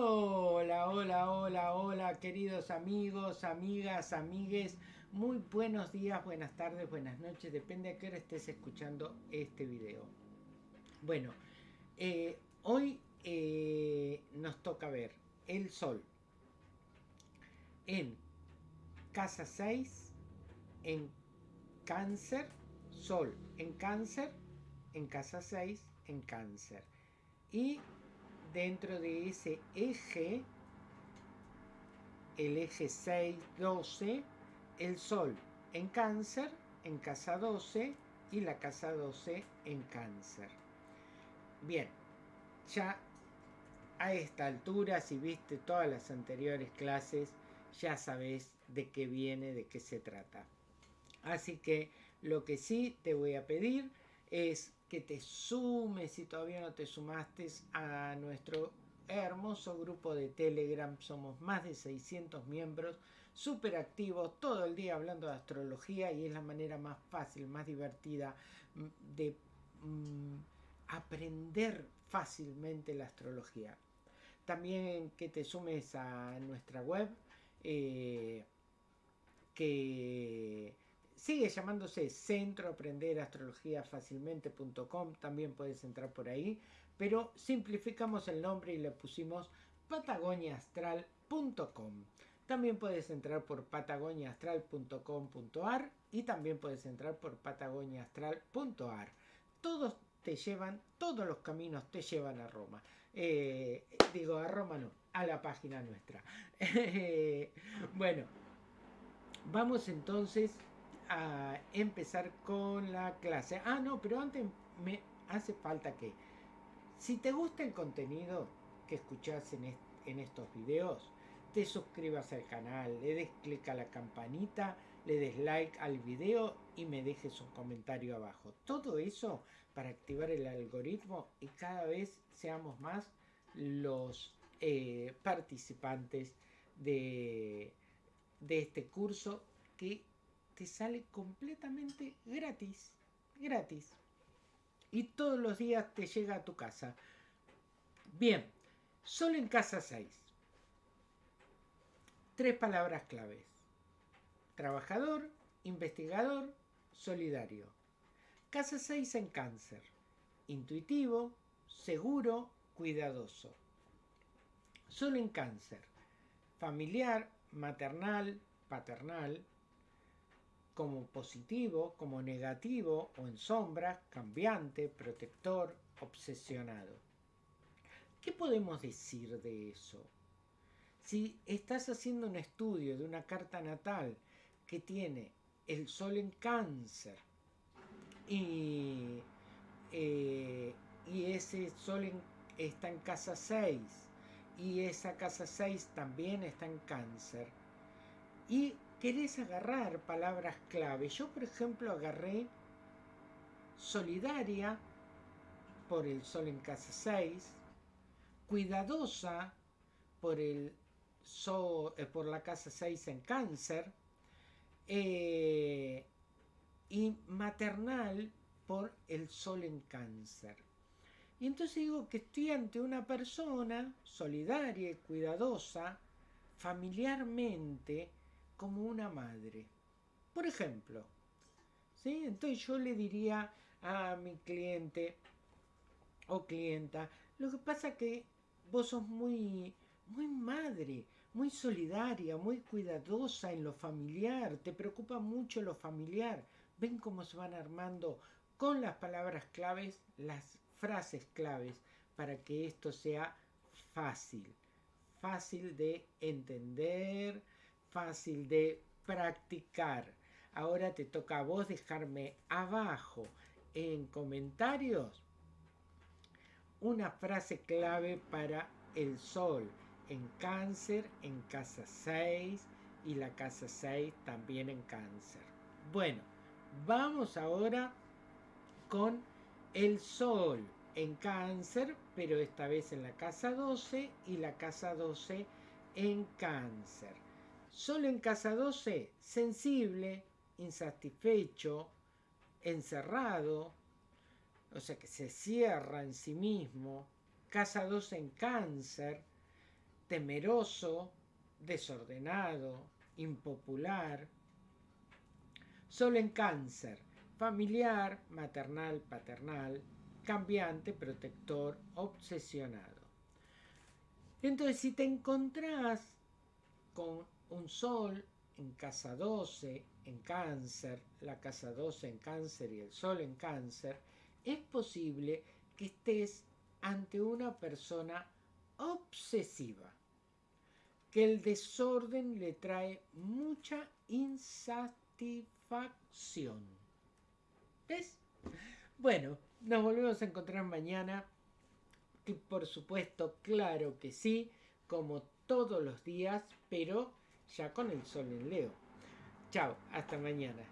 Hola, hola, hola, hola, queridos amigos, amigas, amigues. Muy buenos días, buenas tardes, buenas noches, depende a qué hora estés escuchando este video. Bueno, eh, hoy eh, nos toca ver el sol en casa 6, en cáncer, sol en cáncer, en casa 6, en cáncer. Y dentro de ese eje, el eje 6, 12, el Sol en cáncer, en casa 12 y la casa 12 en cáncer. Bien, ya a esta altura, si viste todas las anteriores clases, ya sabes de qué viene, de qué se trata. Así que lo que sí te voy a pedir es que te sumes si todavía no te sumaste a nuestro hermoso grupo de Telegram. Somos más de 600 miembros, súper activos, todo el día hablando de astrología y es la manera más fácil, más divertida mm, de mm, aprender fácilmente la astrología. También que te sumes a nuestra web, eh, que sigue llamándose Centro Aprender Astrología Fácilmente.com, también puedes entrar por ahí, pero simplificamos el nombre y le pusimos patagoniaastral.com. También puedes entrar por patagoniaastral.com.ar y también puedes entrar por patagoniaastral.ar. Todos te llevan, todos los caminos te llevan a Roma. Eh, digo, a Roma no, a la página nuestra. bueno, vamos entonces a empezar con la clase. Ah, no, pero antes me hace falta que, si te gusta el contenido que escuchas en, en estos videos, te suscribas al canal, le des clic a la campanita, le des like al video y me dejes un comentario abajo. Todo eso para activar el algoritmo y cada vez seamos más los eh, participantes de, de este curso que te sale completamente gratis, gratis. Y todos los días te llega a tu casa. Bien, solo en casa 6. Tres palabras claves. Trabajador, investigador, solidario. Casa 6 en cáncer. Intuitivo, seguro, cuidadoso. Solo en cáncer. Familiar, maternal, paternal, como positivo, como negativo o en sombra, cambiante, protector, obsesionado. ¿Qué podemos decir de eso? Si estás haciendo un estudio de una carta natal que tiene el sol en cáncer y, eh, ese sol está en casa 6 y esa casa 6 también está en cáncer y querés agarrar palabras clave. Yo, por ejemplo, agarré solidaria por el sol en casa 6, cuidadosa por, el sol, eh, por la casa 6 en cáncer, eh, y maternal por el sol en cáncer. Y entonces digo que estoy ante una persona solidaria y cuidadosa, familiarmente, como una madre. Por ejemplo, ¿sí? Entonces yo le diría a mi cliente o clienta, lo que pasa que vos sos muy, muy madre, muy solidaria, muy cuidadosa en lo familiar, te preocupa mucho lo familiar. Ven cómo se van armando con las palabras claves, las frases claves, para que esto sea fácil, fácil de entender, fácil de practicar. Ahora te toca a vos dejarme abajo en comentarios una frase clave para el sol en cáncer, en casa 6 y la casa 6 también en cáncer. Bueno, vamos ahora con el sol en cáncer, pero esta vez en la casa 12 y la casa 12 en cáncer. Solo en casa 12, sensible, insatisfecho, encerrado, o sea que se cierra en sí mismo. Casa 12 en cáncer, temeroso, desordenado, impopular. Sol en cáncer, familiar, maternal, paternal, cambiante, protector, obsesionado. Entonces, si te encontrás con un sol en casa 12, en cáncer, la casa 12 en cáncer y el sol en cáncer, es posible que estés ante una persona obsesiva, que el desorden le trae mucha insatisfacción. ¿Ves? Bueno, nos volvemos a encontrar mañana. Por supuesto, claro que sí, como todos los días, pero ya con el sol en Leo. Chao, hasta mañana.